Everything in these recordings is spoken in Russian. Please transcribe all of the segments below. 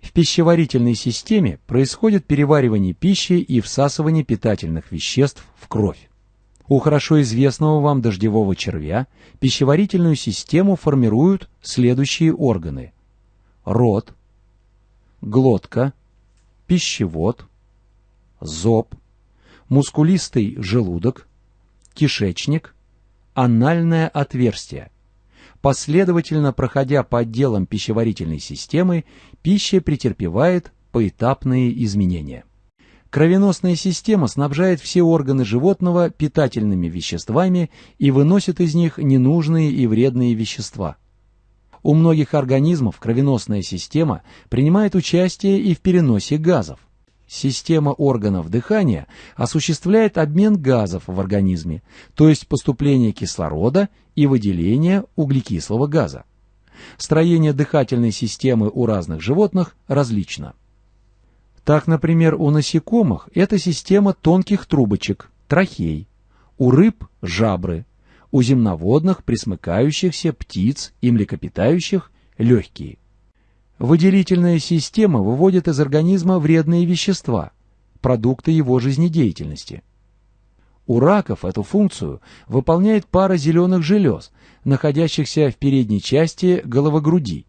В пищеварительной системе происходит переваривание пищи и всасывание питательных веществ в кровь. У хорошо известного вам дождевого червя пищеварительную систему формируют следующие органы. Рот, глотка, пищевод, зоб, мускулистый желудок, кишечник, анальное отверстие. Последовательно проходя по отделам пищеварительной системы, пища претерпевает поэтапные изменения. Кровеносная система снабжает все органы животного питательными веществами и выносит из них ненужные и вредные вещества. У многих организмов кровеносная система принимает участие и в переносе газов. Система органов дыхания осуществляет обмен газов в организме, то есть поступление кислорода и выделение углекислого газа. Строение дыхательной системы у разных животных различно. Так, например, у насекомых это система тонких трубочек, трахей, у рыб – жабры, у земноводных, пресмыкающихся, птиц и млекопитающих – легкие. Выделительная система выводит из организма вредные вещества, продукты его жизнедеятельности. У раков эту функцию выполняет пара зеленых желез, находящихся в передней части головогруди,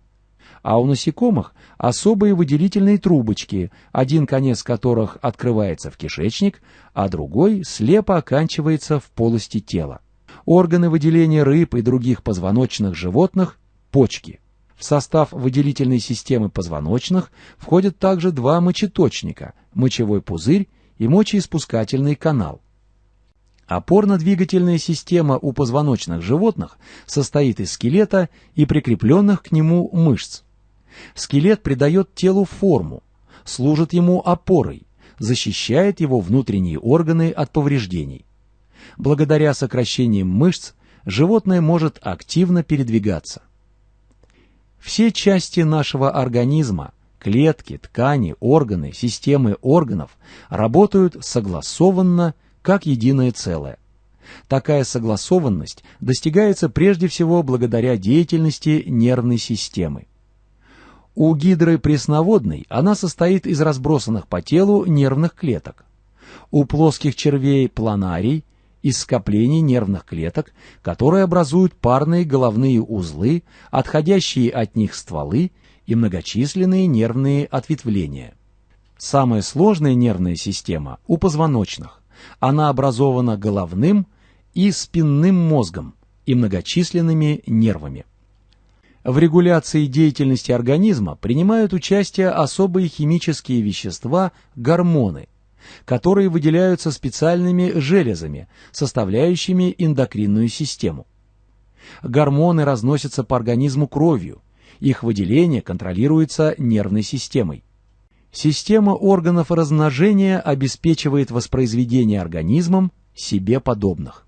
а у насекомых особые выделительные трубочки, один конец которых открывается в кишечник, а другой слепо оканчивается в полости тела. Органы выделения рыб и других позвоночных животных – почки. В состав выделительной системы позвоночных входят также два мочеточника – мочевой пузырь и мочеиспускательный канал. Опорно-двигательная система у позвоночных животных состоит из скелета и прикрепленных к нему мышц. Скелет придает телу форму, служит ему опорой, защищает его внутренние органы от повреждений. Благодаря сокращениям мышц животное может активно передвигаться. Все части нашего организма, клетки, ткани, органы, системы органов работают согласованно, как единое целое. Такая согласованность достигается прежде всего благодаря деятельности нервной системы. У гидры пресноводной она состоит из разбросанных по телу нервных клеток. У плоских червей планарий из скоплений нервных клеток, которые образуют парные головные узлы, отходящие от них стволы и многочисленные нервные ответвления. Самая сложная нервная система у позвоночных. Она образована головным и спинным мозгом и многочисленными нервами. В регуляции деятельности организма принимают участие особые химические вещества – гормоны, которые выделяются специальными железами, составляющими эндокринную систему. Гормоны разносятся по организму кровью, их выделение контролируется нервной системой. Система органов размножения обеспечивает воспроизведение организмом себе подобных.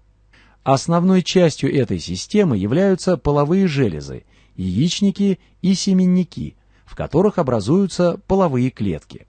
Основной частью этой системы являются половые железы яичники и семенники, в которых образуются половые клетки.